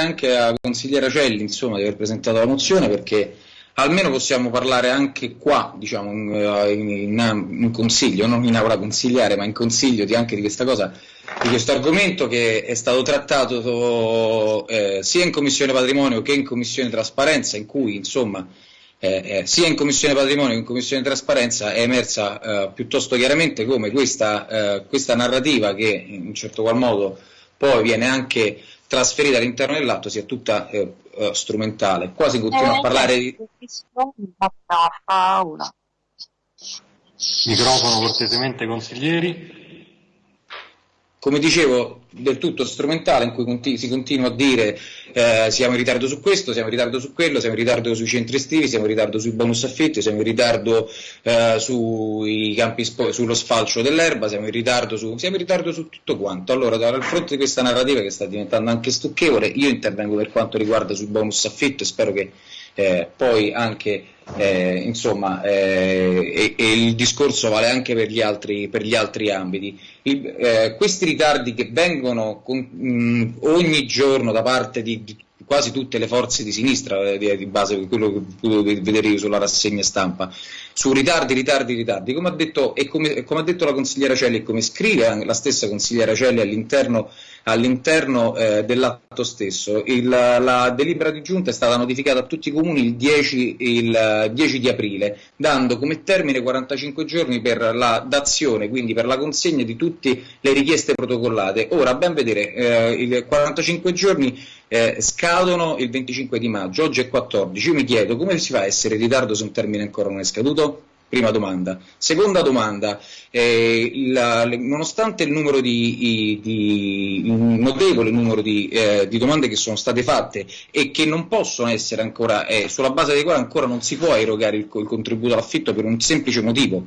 anche alla consigliera Celli insomma, di aver presentato la mozione perché almeno possiamo parlare anche qua, diciamo, in, eh, in, in consiglio, non in aula consigliare, ma in consiglio di, anche di questa cosa, di questo argomento che è stato trattato eh, sia in Commissione Patrimonio che in Commissione Trasparenza, in cui insomma eh, eh, sia in Commissione Patrimonio che in Commissione Trasparenza è emersa eh, piuttosto chiaramente come questa, eh, questa narrativa che in un certo qual modo poi viene anche trasferita all'interno dell'atto sia tutta eh, eh, strumentale. Qua si continua a parlare di... Microfono cortesemente consiglieri. Come dicevo, del tutto strumentale in cui conti- si continua a dire eh, siamo in ritardo su questo, siamo in ritardo su quello, siamo in ritardo sui centri estivi, siamo in ritardo sui bonus affitti, siamo in ritardo eh, sui campi spo- sullo sfalcio dell'erba, siamo in, ritardo su, siamo in ritardo su tutto quanto. Allora, dal fronte di questa narrativa che sta diventando anche stucchevole, io intervengo per quanto riguarda sui bonus affitto e spero che eh, poi anche eh, insomma, eh, e, e, il discorso vale anche per gli altri, per gli altri ambiti. Il, eh, questi ritardi che vengono con, mh, ogni giorno da parte di, di, quasi tutte le forze di sinistra, eh, di, di base quello che potevo vedere io sulla rassegna stampa, su ritardi, ritardi, ritardi, come ha detto, e come, come ha detto la consigliera Celli e come scrive la stessa consigliera Celli all'interno all'interno eh, dell'atto stesso. Il, la delibera di giunta è stata notificata a tutti i comuni il 10, il 10, di aprile, dando come termine 45 giorni per la dazione, quindi per la consegna di tutte le richieste protocollate. Ora, ben vedere, eh, i 45 giorni eh, scadono il 25 di maggio, oggi è 14. Io mi chiedo come si fa a essere in ritardo se un termine ancora non è scaduto? Prima domanda. Seconda domanda, eh, la, nonostante il numero di, di, un notevole numero di, eh, di, domande che sono state fatte e che non possono essere ancora, eh, sulla base dei quali ancora non si può erogare il, il contributo all'affitto per un semplice motivo,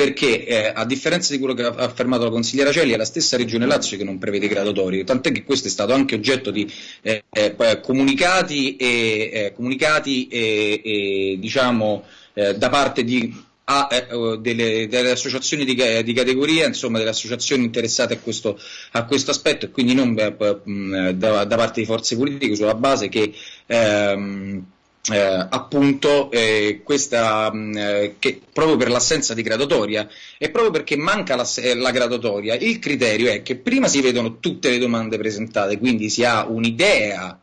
perché eh, a differenza di quello che ha affermato la consigliera Celli è la stessa Regione Lazio che non prevede graduatorie, tant'è che questo è stato anche oggetto di eh, eh, comunicati, e, eh, comunicati e, e diciamo eh, da parte di, a, eh, delle, delle, associazioni di, di, categoria, insomma delle associazioni interessate a questo, a questo aspetto. E quindi non da, da, parte di forze politiche sulla base che ehm, eh, appunto eh, questa, eh, che proprio per l'assenza di gradatoria e proprio perché manca la, la, gradatoria il criterio è che prima si vedono tutte le domande presentate quindi si ha un'idea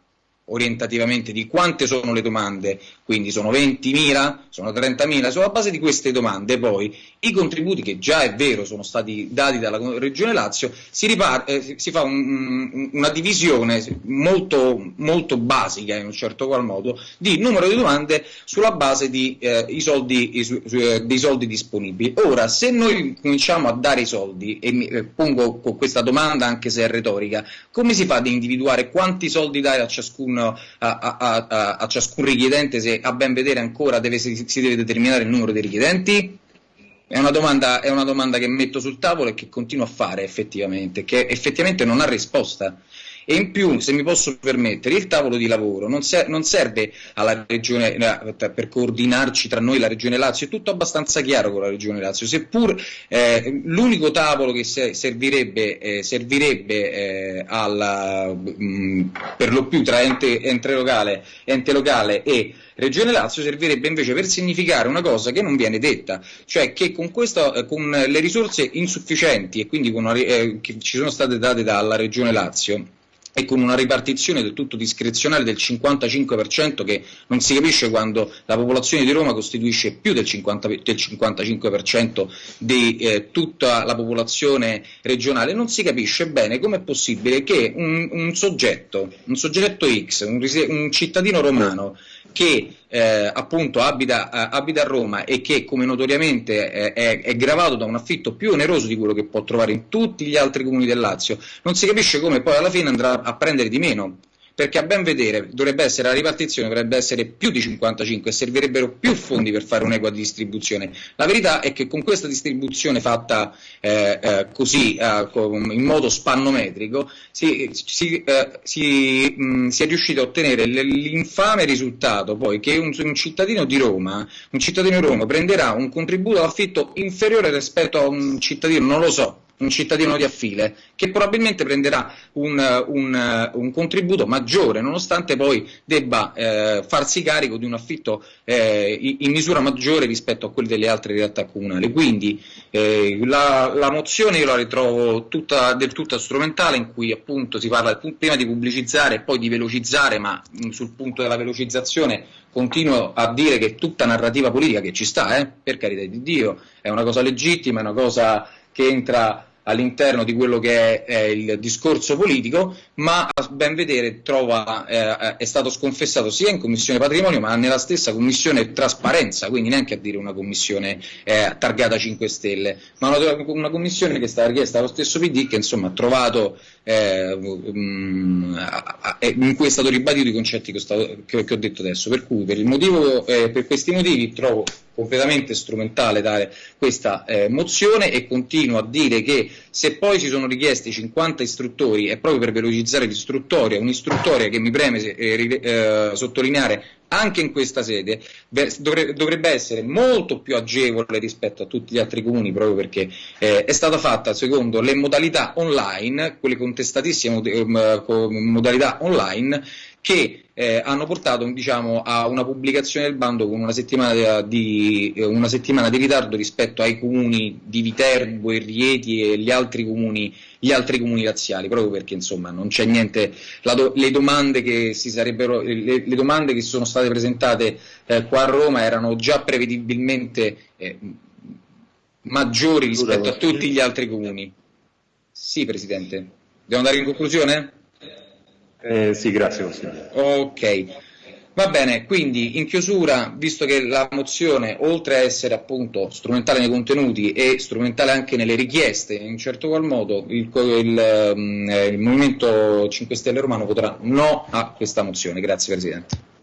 orientativamente di quante sono le domande, quindi sono 20.000, sono 30.000, sulla base di queste domande poi i contributi che già è vero sono stati dati dalla Regione Lazio, si, ripar- eh, si fa un, una divisione molto, molto, basica in un certo qual modo di numero di domande sulla base di, eh, soldi, su, su, eh, dei soldi disponibili. Ora, se noi cominciamo a dare i soldi, e mi eh, pongo con questa domanda anche se è retorica, come si fa ad individuare quanti soldi dare a a, a, a, a, ciascun richiedente se a ben vedere ancora deve, si, si, deve determinare il numero dei richiedenti? È una, domanda, è una domanda che metto sul tavolo e che continuo a fare effettivamente, che effettivamente non ha risposta. E in più, se mi posso permettere, il tavolo di lavoro non, ser- non serve regione, eh, per coordinarci tra noi la Regione Lazio, è tutto abbastanza chiaro con la Regione Lazio, seppur eh, l'unico tavolo che se- servirebbe, eh, servirebbe eh, alla, mh, mm, per lo più tra ente, ente, locale, ente locale e Regione Lazio servirebbe invece per significare una cosa che non viene detta, cioè che con, questo, eh, con le risorse insufficienti e quindi una, eh, che ci sono state date dalla Regione Lazio, e con una ripartizione del tutto discrezionale del 55% che non si capisce quando la popolazione di Roma costituisce più del, 50, del 55% di eh, tutta la popolazione regionale, non si capisce bene come è possibile che un, un, soggetto, un soggetto X, un, un cittadino romano che eh, appunto abita, eh, abita, a Roma e che come notoriamente eh, è, è, gravato da un affitto più oneroso di quello che può trovare in tutti gli altri comuni del Lazio, non si capisce come poi alla fine andrà a prendere di meno perché a ben vedere dovrebbe essere la ripartizione dovrebbe essere più di 55 e servirebbero più fondi per fare un'equa distribuzione. La verità è che con questa distribuzione fatta eh, eh, così eh, in modo spannometrico si, si, eh, si, mh, mm, si, è riuscito a ottenere l'infame risultato poi che un, un, cittadino di Roma, un cittadino di Roma prenderà un contributo d'affitto inferiore rispetto a un cittadino, non lo so, un cittadino di affile, che probabilmente prenderà un, un, un contributo maggiore, nonostante poi debba eh, farsi carico di un affitto eh, in misura maggiore rispetto a quelli delle altre realtà comunali. Quindi eh, la, la, mozione io la ritrovo tutta, del tutto strumentale, in cui appunto si parla prima di pubblicizzare e poi di velocizzare, ma mh, sul punto della velocizzazione continuo a dire che tutta narrativa politica che ci sta, eh, per carità di Dio, è una cosa legittima, è una cosa che entra all'interno di quello che è, è, il discorso politico, ma a ben vedere trova, eh, è stato sconfessato sia in Commissione Patrimonio, ma nella stessa Commissione Trasparenza, quindi neanche a dire una commissione eh, targata 5 Stelle, ma una, una, commissione che è stata richiesta dallo stesso PD che insomma ha trovato, eh, um, in cui è stato ribadito i concetti che ho, stato, che, che ho detto adesso, per cui per, motivo, eh, per questi motivi trovo completamente strumentale dare questa eh, mozione e continuo a dire che se poi ci sono richiesti 50 istruttori è proprio per velocizzare l'istruttoria, un'istruttoria che mi preme eh, eh, sottolineare anche in questa sede dovrebbe essere molto più agevole rispetto a tutti gli altri comuni proprio perché eh, è stata fatta secondo le modalità online, quelle contestatissime eh, modalità online che eh, hanno portato diciamo, a una pubblicazione del bando con una settimana di, eh, una settimana di, ritardo rispetto ai comuni di Viterbo e Rieti e gli altri comuni, gli altri comuni razziali, proprio perché insomma non c'è niente, do, le, domande che si sarebbero, le, le, domande che sono state presentate eh, qua a Roma erano già prevedibilmente eh, maggiori rispetto a tutti gli altri comuni. Sì, Presidente. Devo andare in conclusione? Eh, sì, grazie consigliere. Ok. Va bene, quindi in chiusura, visto che la mozione, oltre a essere appunto strumentale nei contenuti e strumentale anche nelle richieste, in certo qual modo il, il, mm, il Movimento 5 Stelle Romano voterà no a questa mozione. Grazie Presidente.